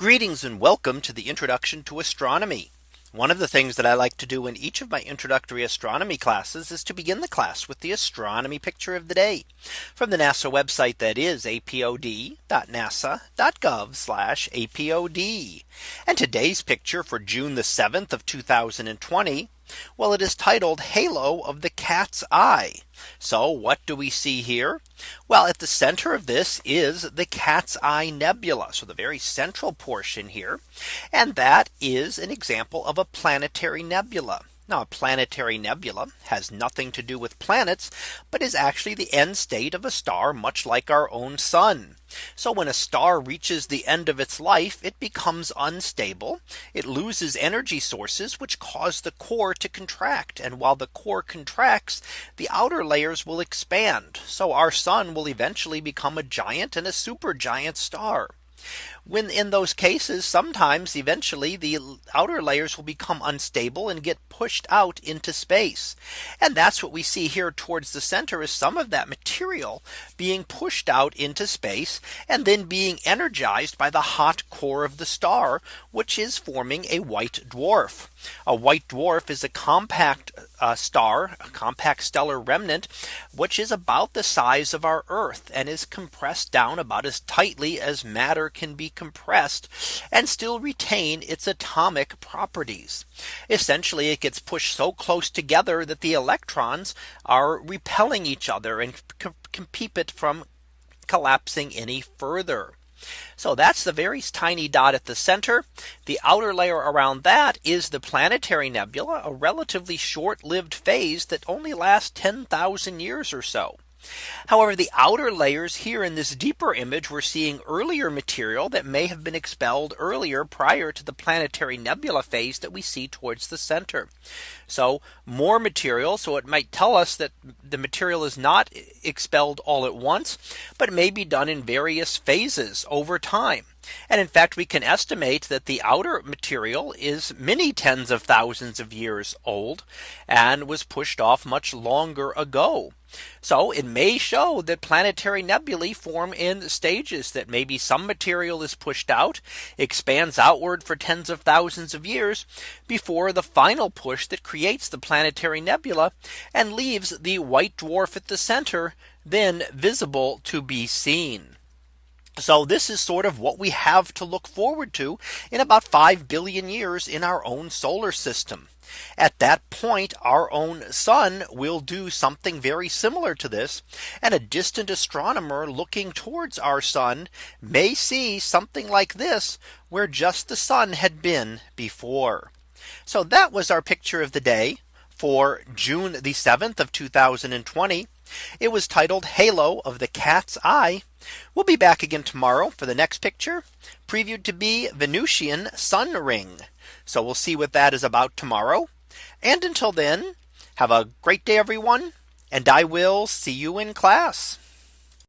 Greetings and welcome to the introduction to astronomy. One of the things that I like to do in each of my introductory astronomy classes is to begin the class with the astronomy picture of the day from the NASA website that is apod.nasa.gov apod. And today's picture for June the 7th of 2020. Well, it is titled Halo of the Cat's Eye. So what do we see here? Well, at the center of this is the Cat's Eye Nebula. So the very central portion here. And that is an example of a planetary nebula. Now a planetary nebula has nothing to do with planets, but is actually the end state of a star much like our own sun. So when a star reaches the end of its life, it becomes unstable. It loses energy sources which cause the core to contract. And while the core contracts, the outer layers will expand. So our sun will eventually become a giant and a supergiant star. When in those cases, sometimes eventually the outer layers will become unstable and get pushed out into space. And that's what we see here towards the center is some of that material being pushed out into space and then being energized by the hot core of the star, which is forming a white dwarf. A white dwarf is a compact uh, star, a compact stellar remnant, which is about the size of our Earth and is compressed down about as tightly as matter can be compressed and still retain its atomic properties. Essentially, it gets pushed so close together that the electrons are repelling each other and keep it from collapsing any further. So that's the very tiny dot at the center. The outer layer around that is the planetary nebula, a relatively short lived phase that only lasts 10,000 years or so. However, the outer layers here in this deeper image, we're seeing earlier material that may have been expelled earlier prior to the planetary nebula phase that we see towards the center. So more material. So it might tell us that the material is not expelled all at once, but may be done in various phases over time. And in fact, we can estimate that the outer material is many tens of thousands of years old and was pushed off much longer ago. So it may show that planetary nebulae form in stages that maybe some material is pushed out, expands outward for tens of thousands of years before the final push that creates the planetary nebula and leaves the white dwarf at the center then visible to be seen. So this is sort of what we have to look forward to in about 5 billion years in our own solar system. At that point, our own sun will do something very similar to this. And a distant astronomer looking towards our sun may see something like this, where just the sun had been before. So that was our picture of the day for June the 7th of 2020. It was titled Halo of the Cat's Eye. We'll be back again tomorrow for the next picture previewed to be Venusian sun ring. So we'll see what that is about tomorrow. And until then, have a great day, everyone. And I will see you in class.